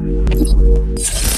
you